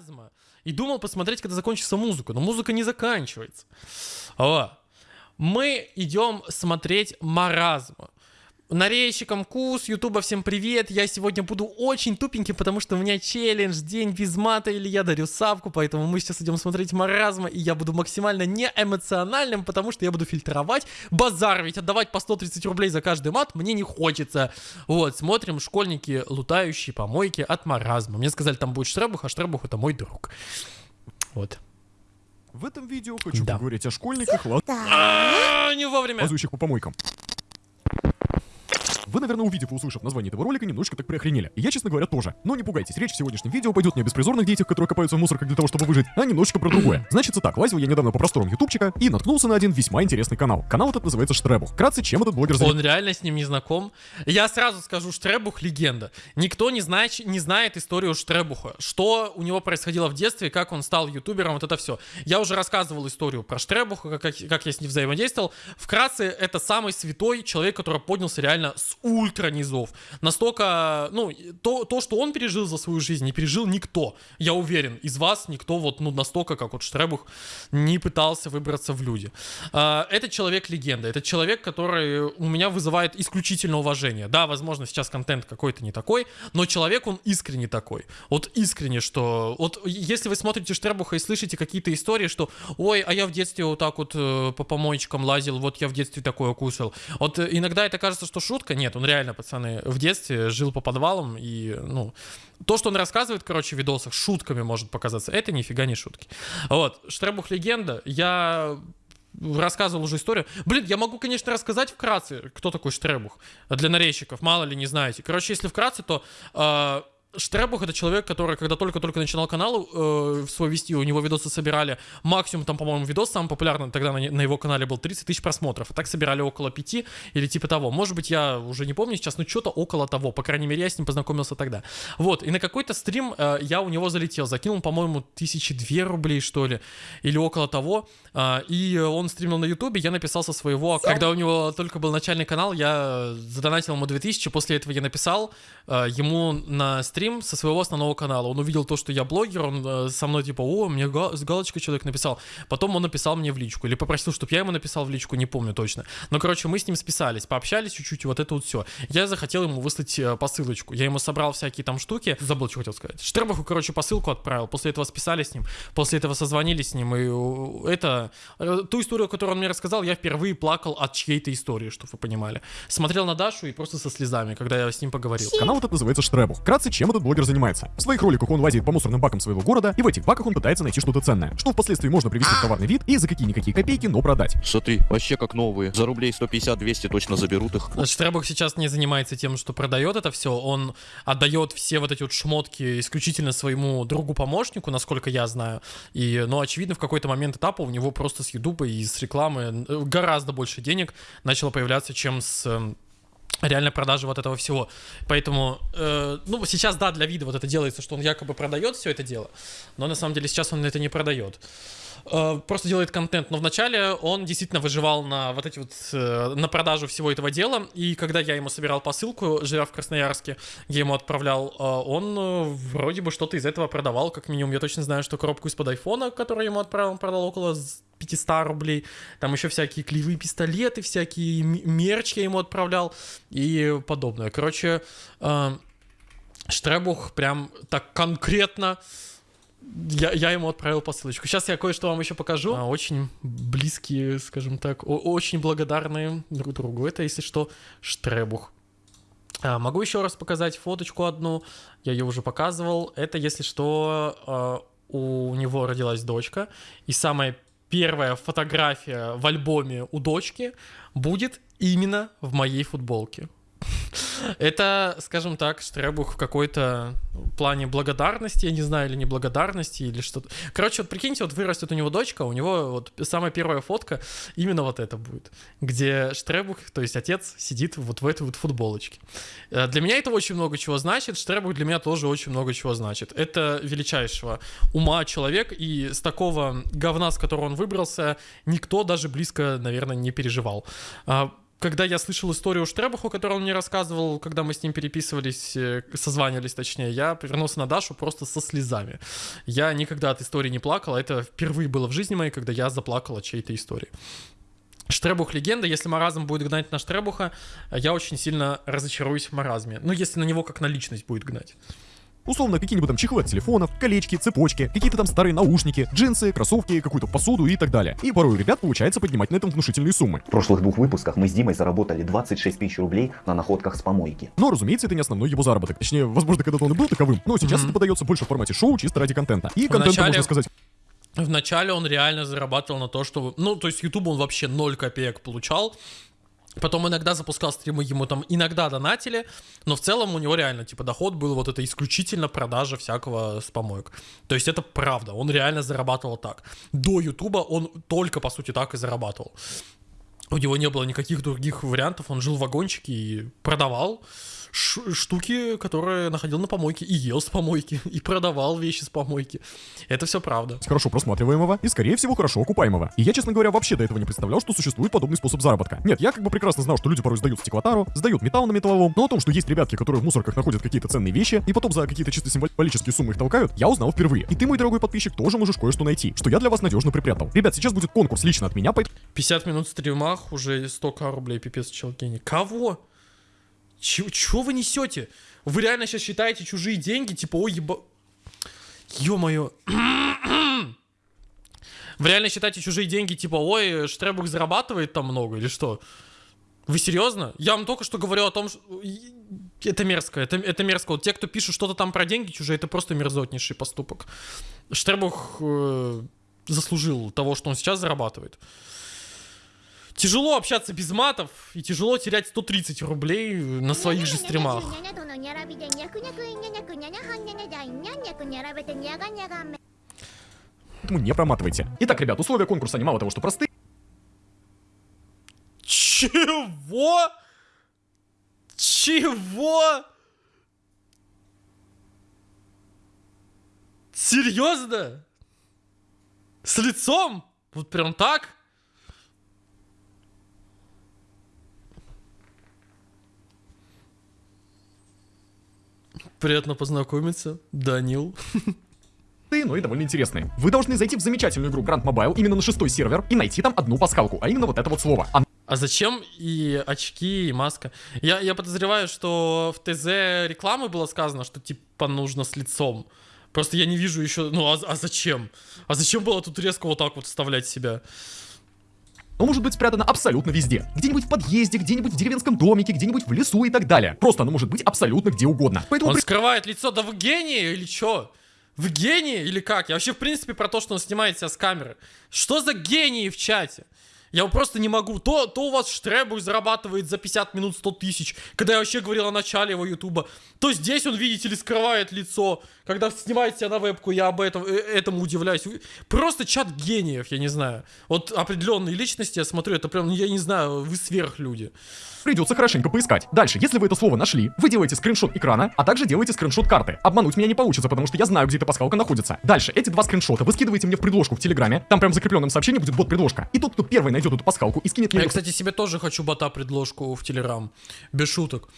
маразма. И думал посмотреть, когда закончится музыка, но музыка не заканчивается. О. Мы идем смотреть маразма. Нарейщикам Кус, Ютуба всем привет. Я сегодня буду очень тупеньким, потому что у меня челлендж, день без мата, или я дарю савку, поэтому мы сейчас идем смотреть маразма, и я буду максимально неэмоциональным, потому что я буду фильтровать базар, ведь отдавать по 130 рублей за каждый мат мне не хочется. Вот, смотрим школьники, лутающие помойки от маразма. Мне сказали, там будет Штребух, а Штребух это мой друг. Вот. В этом видео хочу Да. поговорить о школьниках, А, Не вовремя. лазающих по помойкам. Вы, наверное, увидев и услышав название этого ролика, немножечко так приохренели. И я, честно говоря, тоже. Но не пугайтесь, речь в сегодняшнем видео пойдет не о беспризорных детях, которые копаются в мусорках для того, чтобы выжить, а немножечко про другое. Значит, так, лазил я недавно по просторам ютубчика и наткнулся на один весьма интересный канал. Канал этот называется Штребух. Вкратце, чем этот блогер занимается? Он реально с ним не знаком. Я сразу скажу, Штребух легенда. Никто не знает, не знает историю Штребуха. Что у него происходило в детстве, как он стал ютубером, вот это все. Я уже рассказывал историю про Штребуха, как, как я с ним взаимодействовал. Вкратце, это самый святой человек, который поднялся реально с ультра низов. Настолько, ну, то, то, что он пережил за свою жизнь, не пережил никто. Я уверен, из вас никто вот, ну, настолько, как вот Штребух, не пытался выбраться в люди. А, Это человек-легенда. Это человек, который у меня вызывает исключительное уважение. Да, возможно, сейчас контент какой-то не такой, но человек, он искренне такой. Вот искренне, что... Вот если вы смотрите Штребуха и слышите какие-то истории, что «Ой, а я в детстве вот так вот э, по помоечкам лазил, вот я в детстве такое кушал». Вот э, иногда это кажется, что шутка. Нет, он реально, пацаны, в детстве жил по подвалам, и, ну... То, что он рассказывает, короче, в видосах, шутками может показаться, это нифига не шутки. Вот, Штребух легенда. Я рассказывал уже историю. Блин, я могу, конечно, рассказать вкратце, кто такой Штребух для нарезчиков, мало ли не знаете. Короче, если вкратце, то э, Штребух это человек, который, когда только-только начинал канал э, свой вести, у него видосы собирали. Максимум, там, по-моему, видос самый популярный тогда на, на его канале был 30 тысяч просмотров, а так собирали около 5 или типа того. Может быть, я уже не помню сейчас, но что-то около того, по крайней мере, я с ним познакомился тогда. Вот, и на какой-то стрим э, я у него залетел, закинул, по-моему, тысячи две рублей, что ли, или около того, а, и он стримил на ютубе, я написал со своего, когда у него только был начальный канал, я задонатил ему 2000, после этого я написал э, ему на стрим со своего основного канала, он увидел то, что я блогер, он э, со мной типа, о, мне га- с галочкой человек написал, потом он написал мне в личку, или попросил, чтобы я ему написал в личку, не помню точно, но, короче, мы с ним списались, пообщались чуть-чуть, вот это вот все. Я захотел ему выслать э, посылочку, я ему собрал всякие там штуки, забыл, что хотел сказать. Штербаху, короче, посылку отправил, после этого списались с ним, после этого созвонились с ним, и э, это, ту историю, которую он мне рассказал, я впервые плакал от чьей-то истории, чтобы вы понимали. Смотрел на Дашу и просто со слезами, когда я с ним поговорил. Канал этот называется Штребух. Вкратце, чем этот блогер занимается? В своих роликах он лазит по мусорным бакам своего города, и в этих баках он пытается найти что-то ценное, что впоследствии можно привести в товарный вид и за какие-никакие копейки, но продать. Смотри, вообще как новые. За рублей 150-200 точно заберут их. Штребух сейчас не занимается тем, что продает это все, он отдает все вот эти вот шмотки исключительно своему другу-помощнику, насколько я знаю. И, ну, очевидно, в какой-то момент этапа у него просто с Ютуба и с рекламы э, гораздо больше денег начало появляться, чем с эм, реально продажи вот этого всего. Поэтому, э, ну, сейчас, да, для вида вот это делается, что он якобы продает все это дело, но на самом деле сейчас он это не продает. Э, Просто делает контент, но вначале он действительно выживал на вот эти вот, э, на продажу всего этого дела, и когда я ему собирал посылку, живя в Красноярске, я ему отправлял, э, он вроде бы что-то из этого продавал, как минимум, я точно знаю, что коробку из-под айфона, которую ему отправил, он продал около с- 500 рублей, там еще всякие клеевые пистолеты, всякие мерч я ему отправлял и подобное. Короче, Штребух прям так конкретно я, я ему отправил посылочку. Сейчас я кое-что вам еще покажу. А, очень близкие, скажем так, очень благодарные друг другу. Это, если что, Штребух. А, могу еще раз показать фоточку одну. Я ее уже показывал. Это, если что, а, у него родилась дочка. И самая первая фотография в альбоме у дочки будет именно в моей футболке. Это, скажем так, Штребух в какой-то плане благодарности, я не знаю, или неблагодарности, или что-то. Короче, вот прикиньте, вот вырастет у него дочка, у него вот самая первая фотка именно вот это будет, где Штребух, то есть отец, сидит вот в этой вот футболочке. Э, Для меня это очень много чего значит, Штребух для меня тоже очень много чего значит. Это величайшего ума человек, и с такого говна, с которого он выбрался, никто даже близко, наверное, не переживал. Когда я слышал историю Штребуху, которую он мне рассказывал, когда мы с ним переписывались, э, созванивались точнее, я повернулся на Дашу просто со слезами. Я никогда от истории не плакал, а это впервые было в жизни моей, когда я заплакал от чьей-то истории. Штребух легенда, если маразм будет гнать на Штребуха, я очень сильно разочаруюсь в маразме. Ну, если на него как на личность будет гнать. Условно, какие-нибудь там чехлы от телефонов, колечки, цепочки, какие-то там старые наушники, джинсы, кроссовки, какую-то посуду и так далее. И порой у ребят получается поднимать на этом внушительные суммы. В прошлых двух выпусках мы с Димой заработали 26 тысяч рублей на находках с помойки. Но, разумеется, это не основной его заработок. Точнее, возможно, когда-то он и был таковым, но сейчас Мгм. это подается больше в формате шоу, чисто ради контента. И контента, Вначале- можно сказать, Вначале он реально зарабатывал на то, что... Ну, то есть YouTube он вообще 0 копеек получал. Потом иногда запускал стримы, ему там иногда донатили, но в целом у него реально, типа, доход был вот это исключительно продажа всякого с помоек. То есть это правда, он реально зарабатывал так. До Ютуба он только, по сути, так и зарабатывал. У него не было никаких других вариантов, он жил в вагончике и продавал штуки, которые находил на помойке, и ел с помойки, и продавал вещи с помойки. Это все правда. хорошо просматриваемого и, скорее всего, хорошо окупаемого. И я, честно говоря, вообще до этого не представлял, что существует подобный способ заработка. Нет, я как бы прекрасно знал, что люди порой сдают стеклотару, сдают металл на металлолом, но о том, что есть ребятки, которые в мусорках находят какие-то ценные вещи и потом за какие-то чисто символические суммы их толкают, я узнал впервые. И ты, мой дорогой подписчик, тоже можешь кое-что найти, что я для вас надежно припрятал. Ребят, сейчас будет конкурс лично от меня, поэтому 50 минут в стримах, уже 100к рублей, пипец, челкини. Кого? Чё вы несете? Вы реально сейчас считаете чужие деньги? Типа, ой, еба... Ё-моё. Вы реально считаете чужие деньги, типа, ой, Штребук зарабатывает там много или что? Вы серьезно? Я вам только что говорю о том, что... Это мерзко, это, это мерзко. Вот те, кто пишут что-то там про деньги чужие, это просто мерзотнейший поступок. Штребух э, заслужил того, что он сейчас зарабатывает. Тяжело общаться без матов и тяжело терять 130 рублей на своих же стримах. не проматывайте. Итак, ребят, условия конкурса они мало того, что простые, Чего? Чего? Серьезно? С лицом? Вот прям так? Приятно познакомиться, Данил. но и довольно интересные. Вы должны зайти в замечательную игру Grand Mobile именно на шестой сервер и найти там одну пасхалку, а именно вот это вот слово. Оно А зачем и очки, и маска? Я, я подозреваю, что в ТЗ рекламы было сказано, что типа нужно с лицом. Просто я не вижу еще, ну а, а зачем? А зачем было тут резко вот так вот вставлять себя? Может быть спрятано абсолютно везде. Где-нибудь в подъезде, где-нибудь в деревенском домике, где-нибудь в лесу и так далее. Просто оно может быть абсолютно где угодно. Поэтому Он скрывает лицо, да вы гений или чё? Вы гений или как? Я вообще в принципе про то, что он снимает себя с камеры. Что за гении в чате? Я просто не могу. То, то у вас Штребух зарабатывает за 50 минут 100 тысяч, когда я вообще говорил о начале его ютуба. То здесь он, видите ли, скрывает лицо. Когда снимает себя на вебку, я об этом, э, этому удивляюсь. Просто чат гениев, я не знаю. Вот определенные личности, я смотрю, это прям, ну, я не знаю, вы сверхлюди. Придется хорошенько поискать. Дальше, если вы это слово нашли, вы делаете скриншот экрана, а также делаете скриншот карты. Обмануть меня не получится, потому что я знаю, где эта пасхалка находится. Дальше, эти два скриншота вы скидываете мне в предложку в Телеграме, там прям в закрепленном сообщении будет бот предложка. И тот, кто первый найдет эту пасхалку и скинет мне Я, её кстати, себе тоже хочу бота предложку в Телеграм. Без шуток.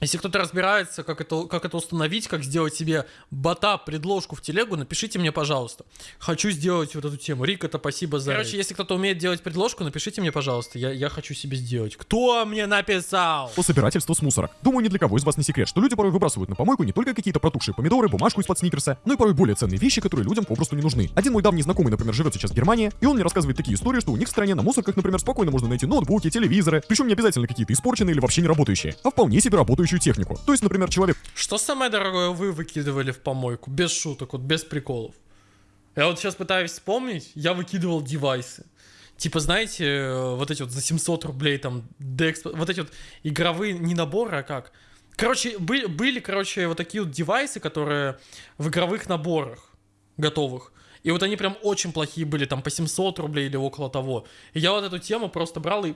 Если кто-то разбирается, как это, как это установить, как сделать себе бота предложку в телегу, напишите мне, пожалуйста. Хочу сделать вот эту тему. Рик, это спасибо за... Короче, если кто-то умеет делать предложку, напишите мне, пожалуйста. Я, я хочу себе сделать. Кто мне написал? по собирательству с мусора. Думаю, ни для кого из вас не секрет, что люди порой выбрасывают на помойку не только какие-то протухшие помидоры, бумажку из-под сникерса, но и порой более ценные вещи, которые людям попросту не нужны. Один мой давний знакомый, например, живет сейчас в Германии, и он мне рассказывает такие истории, что у них в стране на мусорках, например, спокойно можно найти ноутбуки, телевизоры, причем не обязательно какие-то испорченные или вообще не работающие, а вполне себе работающую технику. То есть, например, человек Что самое дорогое вы выкидывали в помойку? Без шуток, вот без приколов. Я вот сейчас пытаюсь вспомнить, я выкидывал девайсы. Типа, знаете, э, вот эти вот за 700 рублей там, Dex, вот эти вот игровые, не наборы, а как? Короче, были, были, короче, вот такие вот девайсы, которые в игровых наборах готовых. И вот они прям очень плохие были, там по 700 рублей или около того. И я вот эту тему просто брал и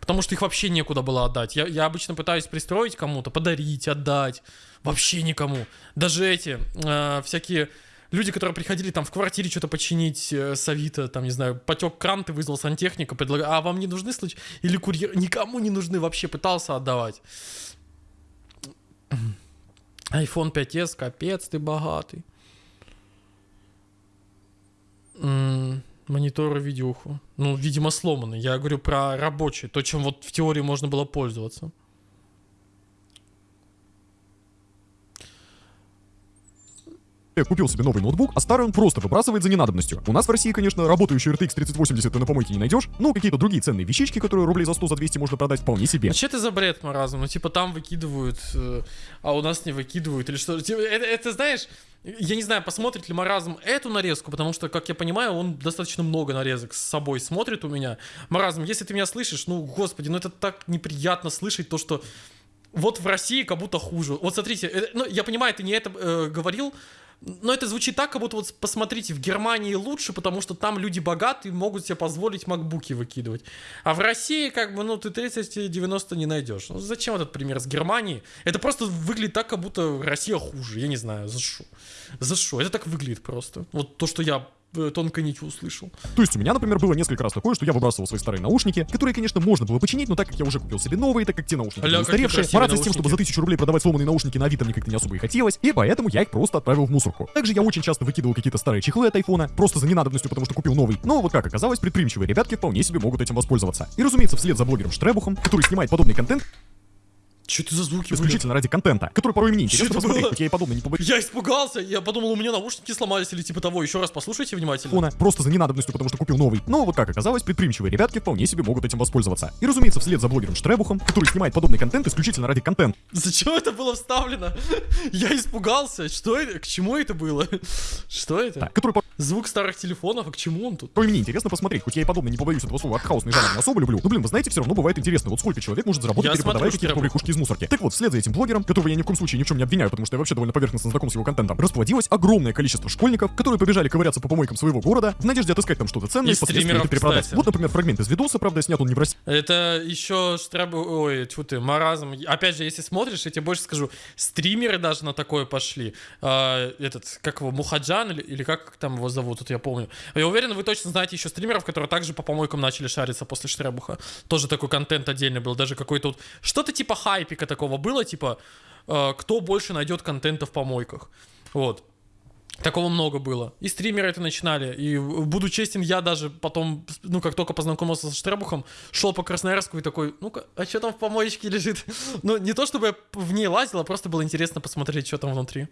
Потому что их вообще некуда было отдать. Я, я обычно пытаюсь пристроить кому-то, подарить, отдать. Вообще никому. Даже эти э, всякие люди, которые приходили там в квартире что-то починить э, с Авито, там, не знаю, потек кран, ты вызвал сантехника, предлагал, а вам не нужны случаи? Или курьер? Никому не нужны вообще, пытался отдавать. iPhone 5s, капец, ты богатый. М, Мониторы видюху. Ну, видимо, сломанный. Я говорю про рабочий. То, чем вот в теории можно было пользоваться. Человек купил себе новый ноутбук, а старый он просто выбрасывает за ненадобностью. У нас в России, конечно, работающий RTX 3080 ты на помойке не найдешь, но какие-то другие ценные вещички, которые рублей за 100, за 200 можно продать вполне себе. А что это за бред маразм? Ну, типа, там выкидывают, э, а у нас не выкидывают, или что? Типа, это, это, знаешь, я не знаю, посмотрит ли маразм эту нарезку, потому что, как я понимаю, он достаточно много нарезок с собой смотрит у меня. Маразм, если ты меня слышишь, ну, господи, ну это так неприятно слышать то, что вот в России как будто хуже. Вот смотрите, э, ну, я понимаю, ты не это э, говорил, но это звучит так, как будто вот посмотрите, в Германии лучше, потому что там люди богатые могут себе позволить макбуки выкидывать. А в России, как бы, ну, ты 30-90 не найдешь. Ну, зачем этот пример с Германией? Это просто выглядит так, как будто Россия хуже. Я не знаю, за что. За что? Это так выглядит просто. Вот то, что я тонко нить услышал. То есть у меня, например, было несколько раз такое, что я выбрасывал свои старые наушники, которые, конечно, можно было починить, но так как я уже купил себе новые, так как те наушники были устаревшие, мараться с тем, чтобы за тысячу рублей продавать сломанные наушники на Авито мне как-то не особо и хотелось, и поэтому я их просто отправил в мусорку. Также я очень часто выкидывал какие-то старые чехлы от айфона, просто за ненадобностью, потому что купил новый. Но вот как оказалось, предприимчивые ребятки вполне себе могут этим воспользоваться. И разумеется, вслед за блогером Штребухом, который снимает подобный контент Что это за звуки исключительно ради контента, который порой мне интересно посмотреть, хоть я и подобное не побоюсь. Я испугался, я подумал, у меня наушники сломались или типа того. Еще раз послушайте внимательно. телефона, просто за ненадобностью, потому что купил новый. Но вот как оказалось, предприимчивые ребятки вполне себе могут этим воспользоваться. И разумеется, вслед за блогером Штребухом, который снимает подобный контент исключительно ради контента, Зачем это было вставлено? Я испугался. Что это? К чему это было? Что это? который Звук старых телефонов, а к чему он тут? порой мне интересно посмотреть, хоть я и подобно не побоюсь этого слова артхаусный жанр не особо люблю. Но блин, вы знаете, все равно бывает интересно, вот сколько человек может заработать, перепродавая какие-то из мусорки. Так вот, вслед за этим блогером, которого я ни в коем случае ни в чем не обвиняю, потому что я вообще довольно поверхностно знаком с его контентом, расплодилось огромное количество школьников, которые побежали ковыряться по помойкам своего города в надежде отыскать там что-то ценное И и впоследствии перепродать. кстати. Вот, например, фрагмент из видоса, правда, снят он не в России, Это еще штраб... Ой, тьфу ты, маразм. Опять же, если смотришь, я тебе больше скажу, стримеры даже на такое пошли. А, этот, как его, Мухаджан или, или как там его зовут, вот я помню. Я уверен, вы точно знаете еще стримеров, которые также по помойкам начали шариться после Штребуха. Тоже такой контент отдельный был, даже какой-то вот... Что-то типа хайпика такого было, типа, э, кто больше найдет контента в помойках. Вот. Такого много было. И стримеры это начинали. И буду честен, я даже потом, ну, как только познакомился со Штребухом, шел по Красноярску и такой, ну-ка, а что там в помоечке лежит? Ну, не то чтобы я в ней лазил, а просто было интересно посмотреть, что там внутри.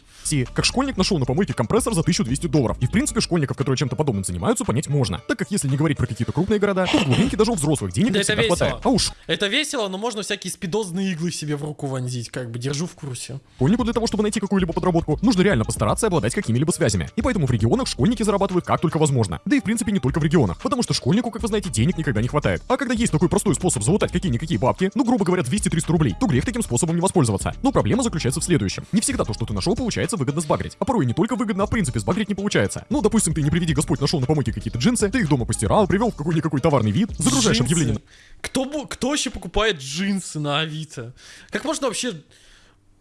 как школьник нашел на помойке компрессор за 1200 долларов. И в принципе школьников, которые чем-то подобным занимаются, понять можно. Так как если не говорить про какие-то крупные города, то в глубинке даже у взрослых денег Да не это весело. хватает. А уж Это весело, но можно всякие спидозные иглы себе в руку вонзить, как бы, держу в курсе. школьнику для того, чтобы найти какую-либо подработку, нужно реально постараться и обладать какими-либо связями. И поэтому в регионах школьники зарабатывают как только возможно. Да и в принципе не только в регионах. Потому что школьнику, как вы знаете, денег никогда не хватает. А когда есть такой простой способ залутать какие-никакие бабки, ну грубо говоря 200-300 рублей, то грех таким способом не воспользоваться. Но проблема заключается в следующем. Не всегда то, что ты нашел, получается выгодно сбагрить. А порой не только выгодно, а в принципе сбагрить не получается. Ну, допустим, ты не приведи Господь нашел на помойке какие-то джинсы, ты их дома постирал, привел в какой-никакой товарный вид, загружаешь Джинсы. объявление Кто, кто вообще покупает джинсы на Авито? Как можно вообще...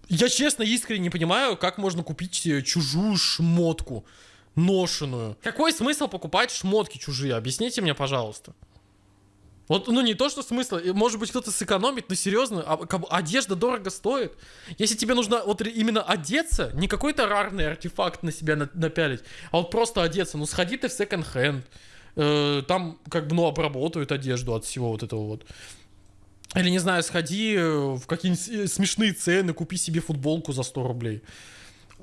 Я честно, искренне не понимаю, как можно купить э, чужую шмотку ношеную. Какой смысл покупать шмотки чужие? Объясните мне, пожалуйста. Вот, ну не то, что смысл, э, может быть кто-то сэкономит, но серьезно, а, одежда дорого стоит. Если тебе нужно вот именно одеться, не какой-то рарный артефакт на себя на- напялить, а вот просто одеться, ну сходи ты в секонд-хенд, э, там как бы, ну, обработают одежду от всего вот этого вот. Или, не знаю, сходи э, в какие-нибудь э, смешные цены, купи себе футболку за 100 рублей.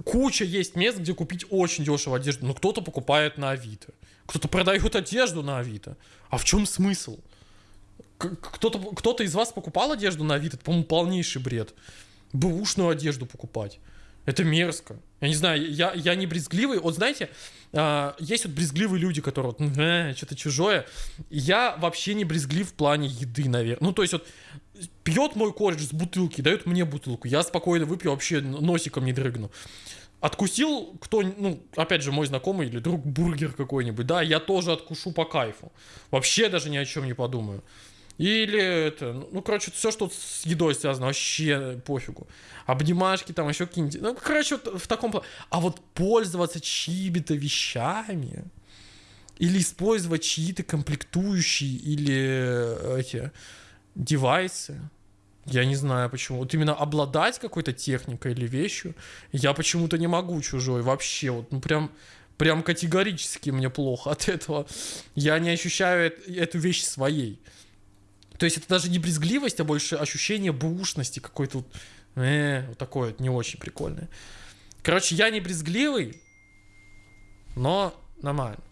Куча есть мест, где купить очень дешево одежду. Но кто-то покупает на Авито. Кто-то продает одежду на Авито. А в чем смысл? Кто-то кто из вас покупал одежду на Авито? Это, по-моему, полнейший бред. Бэушную одежду покупать. Это мерзко. Я не знаю, я, я не брезгливый. Вот знаете, а, есть вот брезгливые люди, которые вот, «Э, что-то чужое. Я вообще не брезглив в плане еды, наверное. Ну, то есть вот пьет мой кореш с бутылки, дает мне бутылку. Я спокойно выпью, вообще носиком не дрыгну. Откусил кто, ну, опять же, мой знакомый или друг бургер какой-нибудь, да, я тоже откушу по кайфу. Вообще даже ни о чем не подумаю. Или это, ну, короче, все, что с едой связано, вообще пофигу. Обнимашки там, еще какие-нибудь. Ну, короче, вот в таком плане. А вот пользоваться чьими-то вещами или использовать чьи-то комплектующие или э, эти девайсы, я не знаю почему. Вот именно обладать какой-то техникой или вещью, я почему-то не могу чужой вообще. Вот, ну прям, прям категорически мне плохо от этого. Я не ощущаю эту вещь своей. То есть это даже не брезгливость, а больше ощущение бушности какой-то вот, э, вот такое не очень прикольное. Короче, я не брезгливый, но нормально.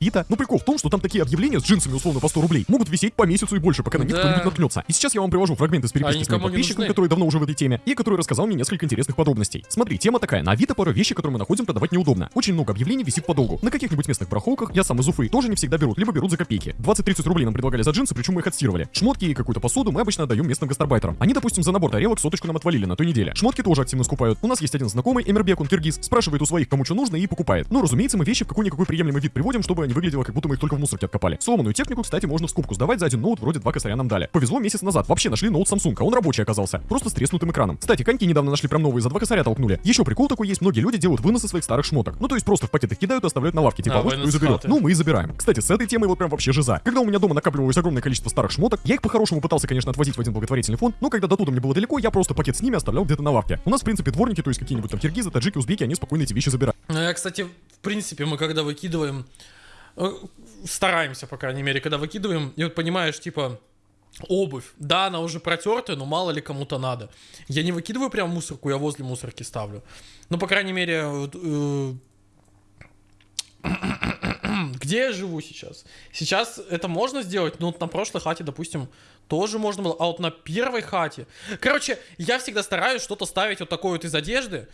Ита. Но прикол в том, что там такие объявления с джинсами условно по 100 рублей могут висеть по месяцу и больше, пока на них Да. кто-нибудь наткнется. И сейчас я вам привожу фрагмент из переписки Они с моим подписчиком, который давно уже в этой теме, и который рассказал мне несколько интересных подробностей. Смотри, тема такая. На Авито пара вещи, которые мы находим, продавать неудобно. Очень много объявлений висит подолгу. На каких-нибудь местных барахолках, я сам из Уфы, тоже не всегда берут, либо берут за копейки. 20-30 рублей нам предлагали за джинсы, причем мы их отстирывали. Шмотки и какую-то посуду мы обычно отдаем местным гастарбайтерам. Они, допустим, за набор тарелок соточку нам отвалили на той неделе. Шмотки тоже активно скупают. У нас есть один знакомый, Эмербек, он киргиз, спрашивает у своих, кому что нужно, и покупает. Ну, разумеется, мы вещи в какой-никакой приемлемый вид приводим, чтобы не выглядело, как будто мы их только в мусорке откопали. Сломанную технику, кстати, можно в скупку сдавать за один ноут, вроде два косаря нам дали. Повезло месяц назад, вообще нашли ноут Samsung, а он рабочий оказался, просто с треснутым экраном. Кстати, коньки недавно нашли прям новые, за два косаря толкнули. Еще прикол такой есть, многие люди делают выносы своих старых шмоток. Ну, то есть просто в пакеты кидают и оставляют на лавке, типа, А, вот кто и заберет. Ну, мы и забираем. Кстати, с этой темой вот прям вообще жиза. Когда у меня дома накапливалось огромное количество старых шмоток, я их по-хорошему пытался, конечно, отвозить в один благотворительный фонд, но когда до туда мне было далеко, я просто пакет с ними оставлял где-то на лавке. У нас, в принципе, дворники, то есть какие-нибудь там киргизы, таджики, узбеки, они спокойно эти вещи забирают. Ну, я, кстати, в принципе, мы когда выкидываем, стараемся, по крайней мере, когда выкидываем, и вот понимаешь, типа, обувь, да, она уже протертая, но мало ли кому-то надо. Я не выкидываю прям мусорку, я возле мусорки ставлю. Ну, по крайней мере, вот, э, где я живу сейчас? Сейчас это можно сделать, но вот на прошлой хате, допустим, тоже можно было, а вот на первой хате... Короче, я всегда стараюсь что-то ставить вот такое вот из одежды,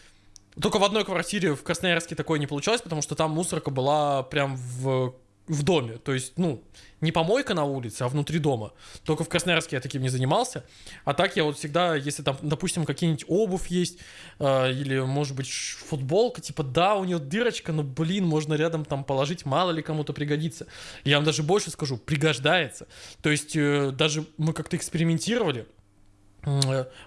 только в одной квартире в Красноярске такое не получалось, потому что там мусорка была прям в, в доме. То есть, ну, не помойка на улице, а внутри дома. Только в Красноярске я таким не занимался. А так я вот всегда, если там, допустим, какие-нибудь обувь есть, э, или, может быть, футболка, типа, да, у нее дырочка, но, блин, можно рядом там положить, мало ли кому-то пригодится. Я вам даже больше скажу, пригождается. То есть, э, даже мы как-то экспериментировали,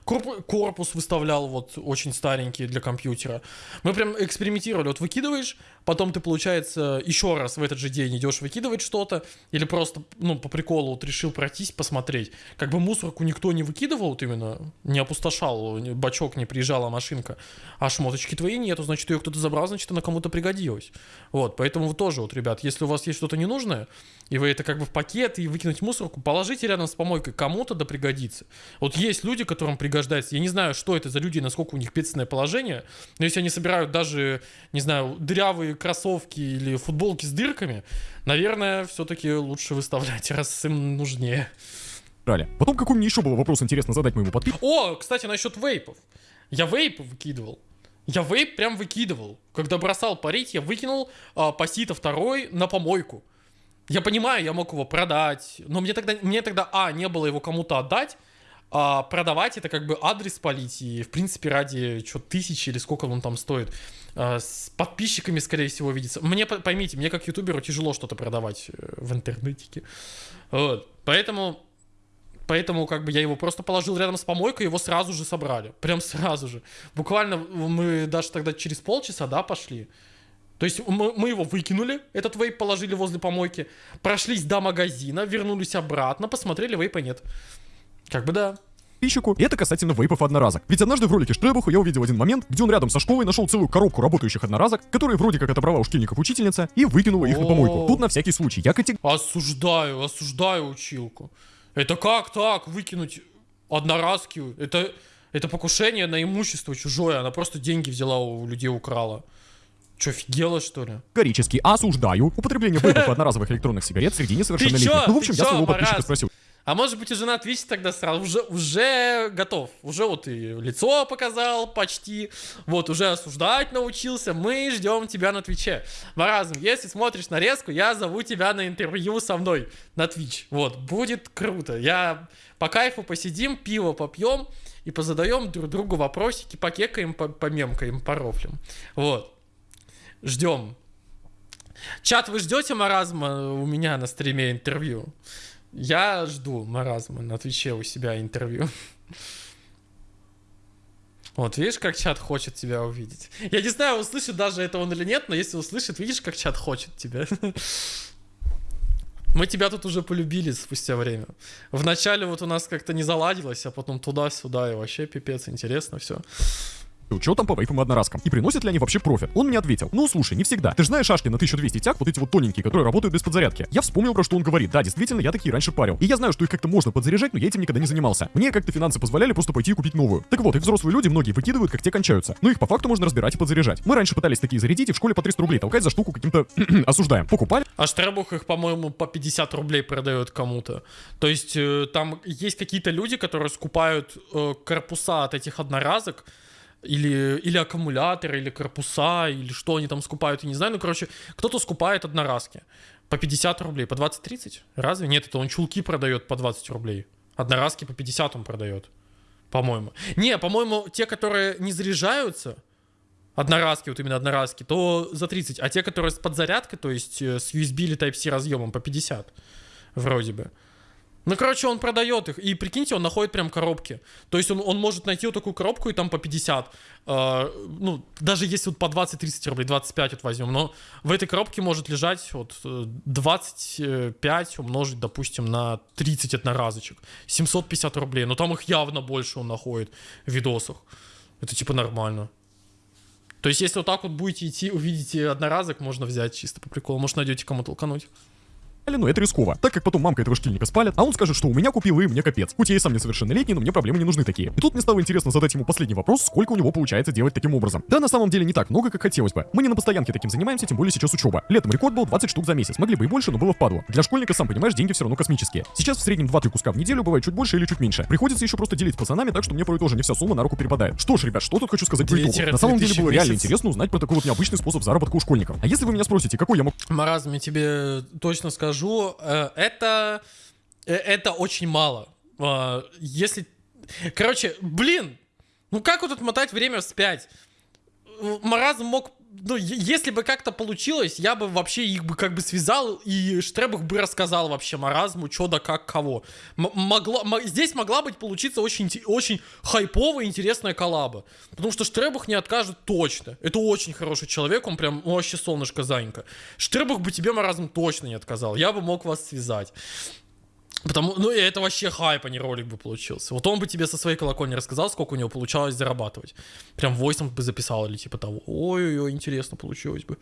Корпус выставлял вот очень старенький для компьютера. Мы прям экспериментировали. Вот выкидываешь, потом ты, получается, еще раз в этот же день идешь выкидывать что-то, или просто, ну, по приколу вот решил пройтись, посмотреть. Как бы мусорку никто не выкидывал, вот именно, не опустошал, бачок не приезжала машинка, а шмоточки твои нету, значит, ее кто-то забрал, значит, она кому-то пригодилась. Вот, поэтому вы тоже, вот, ребят, если у вас есть что-то ненужное, и вы это как бы в пакет и выкинуть мусорку, положите рядом с помойкой, кому-то да пригодится. Вот есть люди, которым пригождается. Я не знаю, что это за люди, насколько у них бедственное положение, но если они собирают даже, не знаю, дырявые кроссовки или футболки с дырками, наверное, все-таки лучше выставлять, раз им нужнее. Брали. Потом какой мне еще был вопрос интересно задать моему подписчику. О, кстати, насчет вейпов. Я вейпы выкидывал. Я вейп прям выкидывал. Когда бросал парить, я выкинул а, пасита второй на помойку. Я понимаю, я мог его продать, но мне тогда, мне тогда, а, не было его кому-то отдать, а продавать это как бы адрес полить, и в принципе ради что тысячи или сколько он там стоит, а, с подписчиками, скорее всего, видится. Мне, по- поймите, мне как ютуберу тяжело что-то продавать э, в интернетике. Вот. Поэтому Поэтому как бы я его просто положил рядом с помойкой, его сразу же собрали. Прям сразу же. Буквально мы даже тогда через полчаса, да, пошли. То есть мы, мы его выкинули, этот вейп положили возле помойки, прошлись до магазина, вернулись обратно, посмотрели, вейпа нет. Как бы да. подписчику. И это касательно вейпов одноразок. Ведь однажды в ролике Штребуха я увидел один момент, где он рядом со школой нашел целую коробку работающих одноразок, которые вроде как отобрала у школьников учительница, и выкинула их на помойку. Тут на всякий случай. Я категорически Осуждаю, осуждаю училку. Это как так выкинуть одноразки? Это, это покушение на имущество чужое. Она просто деньги взяла у людей, украла. Че, офигела, что ли? категорически осуждаю употребление вейпов одноразовых электронных сигарет среди несовершеннолетних. Ну, в общем, я своего подписчика спросил. А может быть, уже на Twitch тогда сразу уже, уже готов. Уже вот и лицо показал почти. Вот, уже осуждать научился. Мы ждем тебя на Твиче. Маразм, если смотришь нарезку, я зову тебя на интервью со мной на Twitch. Вот, будет круто. Я по кайфу посидим, пиво попьем и позадаем друг другу вопросики, покекаем, по- помемкаем, порофлем. Вот. Ждем. Чат, вы ждете маразма у меня на стриме интервью? Я жду маразма на Твиче у себя интервью. Вот, видишь, как чат хочет тебя увидеть. Я не знаю, услышит даже это он или нет, но если услышит, видишь, как чат хочет тебя. Мы тебя тут уже полюбили спустя время. Вначале вот у нас как-то не заладилось, а потом туда-сюда, и вообще пипец, интересно все учетом по вейпам и одноразкам. И приносят ли они вообще профит? Он мне ответил, ну слушай, не всегда. Ты же знаешь шашки на 1200 тяг, вот эти вот тоненькие, которые работают без подзарядки. Я вспомнил, про что он говорит. Да, действительно, я такие раньше парил. И я знаю, что их как-то можно подзаряжать, но я этим никогда не занимался. Мне как-то финансы позволяли просто пойти и купить новую. Так вот, их взрослые люди многие выкидывают, как те кончаются. Но их по факту можно разбирать и подзаряжать. Мы раньше пытались такие зарядить и в школе по 300 рублей толкать за штуку каким-то осуждаем. Покупали. А Штребух их, по-моему, по 50 рублей продает кому-то. То есть э, там есть какие-то люди, которые скупают э, корпуса от этих одноразок, или, или аккумуляторы, или корпуса, или что они там скупают, я не знаю. Ну, короче, кто-то скупает одноразки по 50 рублей, по 20-30. Разве? Нет, это он чулки продает по 20 рублей. Одноразки по 50 он продает, по-моему. Не, по-моему, те, которые не заряжаются, одноразки, вот именно одноразки, то за 30. А те, которые с подзарядкой, то есть э, с USB или Type-C разъемом, по 50. Вроде бы. Ну, короче, он продает их. И прикиньте, он находит прям коробки. То есть он, он может найти вот такую коробку и там по 50. Э, ну, даже если вот по 20-30 рублей, 25 вот возьмем. Но в этой коробке может лежать вот 25 умножить, допустим, на 30 одноразочек. 750 рублей. Но там их явно больше он находит в видосах. Это типа нормально. То есть, если вот так вот будете идти, увидите одноразок, можно взять чисто по приколу. Может, найдете кому толкануть но это рисково, так как потом мамка этого шкильника спалит, а он скажет, что у меня купил и мне капец. Хоть я и сам несовершеннолетний, но мне проблемы не нужны такие. И тут мне стало интересно задать ему последний вопрос, сколько у него получается делать таким образом. Да, на самом деле не так много, как хотелось бы. Мы не на постоянке таким занимаемся, тем более сейчас учеба. Летом рекорд был 20 штук за месяц, могли бы и больше, но было впадло. Для школьника, сам понимаешь, деньги все равно космические. Сейчас в среднем 2-3 куска в неделю, бывает чуть больше или чуть меньше. Приходится еще просто делить с пацанами, так что мне порой тоже не вся сумма на руку перепадает. Что ж, ребят, что тут хочу сказать по итогу? На самом деле было реально интересно узнать про такой вот необычный способ заработка у школьников. А если вы меня спросите, какой я мог... Маразм, я тебе точно скажу, э, это, э, это очень мало. А, если... Короче, блин, ну как вот отмотать время вспять? Маразм мог ну, если бы как-то получилось, я бы вообще их бы как бы связал, и Штребах бы рассказал вообще маразму, что да как, кого. М могла, здесь могла быть получиться очень, очень хайповая, интересная коллаба. Потому что Штребах не откажет точно. Это очень хороший человек, он прям вообще солнышко Занька. Штребах бы тебе маразм точно не отказал. Я бы мог вас связать. Потому, ну, и это вообще хайп, а не ролик бы получился. Вот он бы тебе со своей колокольни рассказал, сколько у него получалось зарабатывать. Прям войсом бы записал или типа того. Ой-ой-ой, интересно получилось бы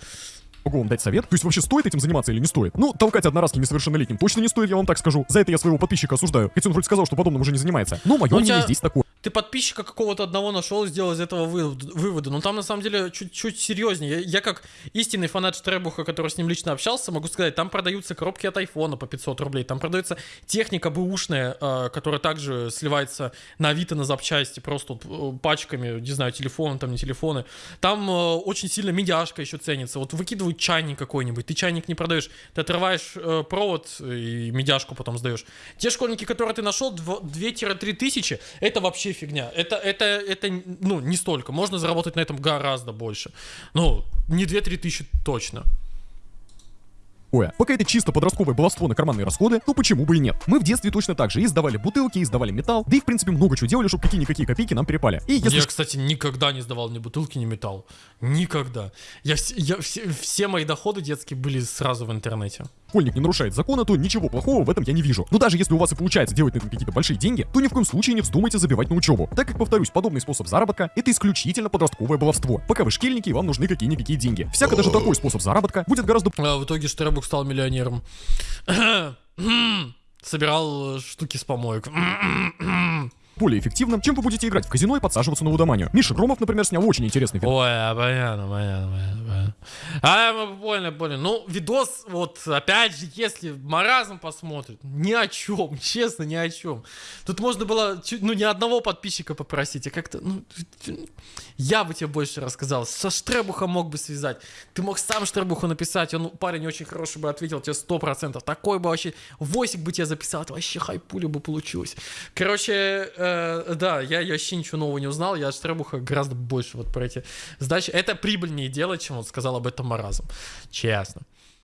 могу вам дать совет. То есть вообще стоит этим заниматься или не стоит? Ну, толкать одноразки несовершеннолетним точно не стоит, я вам так скажу. За это я своего подписчика осуждаю. Хотя он вроде сказал, что подобным уже не занимается. Но мое мнение тебя... здесь такое. Ты подписчика какого-то одного нашел, сделал из этого вывода. Но там на самом деле чуть-чуть серьезнее. Я, я как истинный фанат Штребуха, который с ним лично общался, могу сказать, там продаются коробки от айфона по 500 рублей. Там продается техника бэушная, э, которая также сливается на Авито на запчасти, просто э, пачками, не знаю, телефоны, там не телефоны. Там э, очень сильно медяшка еще ценится. Вот выкидывают чайник какой-нибудь. Ты чайник не продаешь, ты отрываешь э, провод и медяшку потом сдаешь. Те школьники, которые ты нашел, 2-3 тысячи, это вообще фигня. Это, это, это, ну, не столько. Можно заработать на этом гораздо больше. Ну, не 2-3 тысячи точно такое. Пока это чисто подростковое баловство на карманные расходы, то почему бы и нет? Мы в детстве точно так же и сдавали бутылки, и сдавали металл, да и в принципе много чего делали, чтобы какие-никакие копейки нам перепали. И если... Я, кстати, никогда не сдавал ни бутылки, ни металл. Никогда. Я, я, все, все мои доходы детские были сразу в интернете школьник не нарушает закона, то ничего плохого в этом я не вижу. Но даже если у вас и получается делать на этом какие-то большие деньги, то ни в коем случае не вздумайте забивать на учебу. Так как, повторюсь, подобный способ заработка — это исключительно подростковое баловство. Пока вы шкельники, вам нужны какие-никакие деньги. Всяко даже такой способ заработка будет гораздо... А в итоге Штербук стал миллионером. Собирал штуки с помоек более эффективным, чем вы будете играть в казино и подсаживаться на лудоманию. Миша Громов, например, снял очень интересный видос. Ой, а, понятно, понятно, понятно. А, больно, больно. Ну, видос, вот, опять же, если маразм посмотрит, ни о чем, честно, ни о чем. Тут можно было, ну, ни одного подписчика попросить, а как-то, ну, я бы тебе больше рассказал. Со Штребуха мог бы связать. Ты мог сам Штребуху написать, он, парень очень хороший бы ответил тебе сто процентов. Такой бы вообще, восик бы тебе записал, это вообще хайпуля бы получилось. Короче, э, да, я, я вообще ничего нового не узнал, я от Штребуха гораздо больше вот про эти сдачи. Это прибыльнее делать, чем вот сказал об этом Маразм. Честно.